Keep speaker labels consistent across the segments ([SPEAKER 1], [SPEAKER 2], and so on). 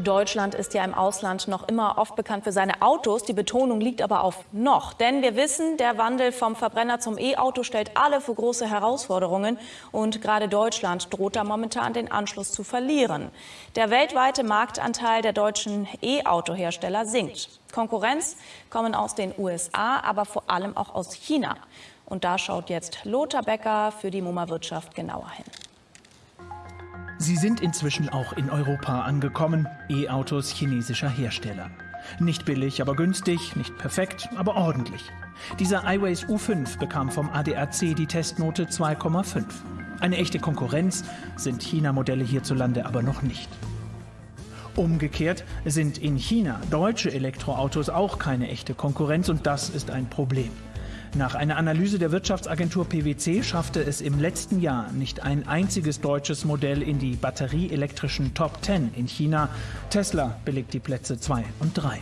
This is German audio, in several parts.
[SPEAKER 1] Deutschland ist ja im Ausland noch immer oft bekannt für seine Autos. Die Betonung liegt aber auf noch. Denn wir wissen, der Wandel vom Verbrenner zum E-Auto stellt alle vor große Herausforderungen. Und gerade Deutschland droht da momentan den Anschluss zu verlieren. Der weltweite Marktanteil der deutschen E-Auto-Hersteller sinkt. Konkurrenz kommen aus den USA, aber vor allem auch aus China. Und da schaut jetzt Lothar Becker für die MoMA-Wirtschaft genauer hin.
[SPEAKER 2] Sie sind inzwischen auch in Europa angekommen, E-Autos chinesischer Hersteller. Nicht billig, aber günstig, nicht perfekt, aber ordentlich. Dieser iWays U5 bekam vom ADAC die Testnote 2,5. Eine echte Konkurrenz sind China-Modelle hierzulande aber noch nicht. Umgekehrt sind in China deutsche Elektroautos auch keine echte Konkurrenz und das ist ein Problem. Nach einer Analyse der Wirtschaftsagentur PwC schaffte es im letzten Jahr nicht ein einziges deutsches Modell in die batterieelektrischen Top 10 in China. Tesla belegt die Plätze 2 und 3.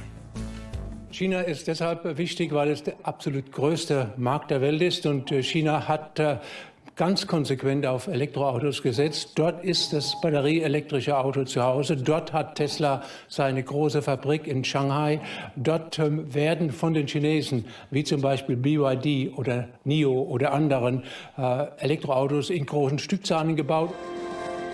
[SPEAKER 3] China ist deshalb wichtig, weil es der absolut größte Markt der Welt ist und äh, China hat äh, ganz konsequent auf Elektroautos gesetzt. Dort ist das batterieelektrische Auto zu Hause. Dort hat Tesla seine große Fabrik in Shanghai. Dort ähm, werden von den Chinesen, wie zum Beispiel BYD oder NIO oder anderen, äh, Elektroautos in großen Stückzahlen gebaut.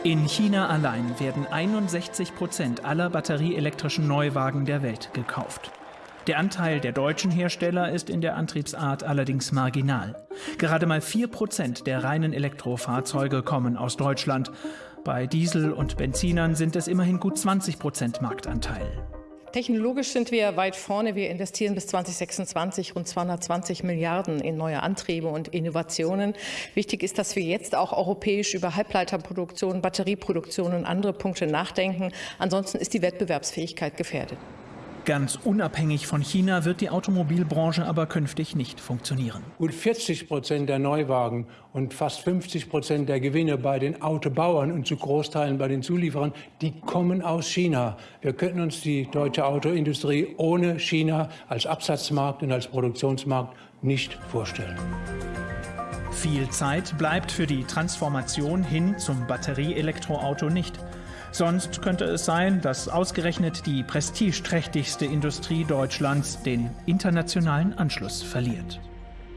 [SPEAKER 2] In China allein werden 61 Prozent aller batterieelektrischen Neuwagen der Welt gekauft. Der Anteil der deutschen Hersteller ist in der Antriebsart allerdings marginal. Gerade mal 4% der reinen Elektrofahrzeuge kommen aus Deutschland. Bei Diesel- und Benzinern sind es immerhin gut 20% Marktanteil.
[SPEAKER 4] Technologisch sind wir weit vorne. Wir investieren bis 2026 rund 220 Milliarden in neue Antriebe und Innovationen. Wichtig ist, dass wir jetzt auch europäisch über Halbleiterproduktion, Batterieproduktion und andere Punkte nachdenken. Ansonsten ist die Wettbewerbsfähigkeit gefährdet.
[SPEAKER 2] Ganz unabhängig von China wird die Automobilbranche aber künftig nicht funktionieren.
[SPEAKER 3] Gut 40 Prozent der Neuwagen und fast 50 Prozent der Gewinne bei den Autobauern und zu Großteilen bei den Zulieferern, die kommen aus China. Wir könnten uns die deutsche Autoindustrie ohne China als Absatzmarkt und als Produktionsmarkt nicht vorstellen.
[SPEAKER 2] Viel Zeit bleibt für die Transformation hin zum Batterieelektroauto nicht. Sonst könnte es sein, dass ausgerechnet die prestigeträchtigste Industrie Deutschlands den internationalen Anschluss verliert.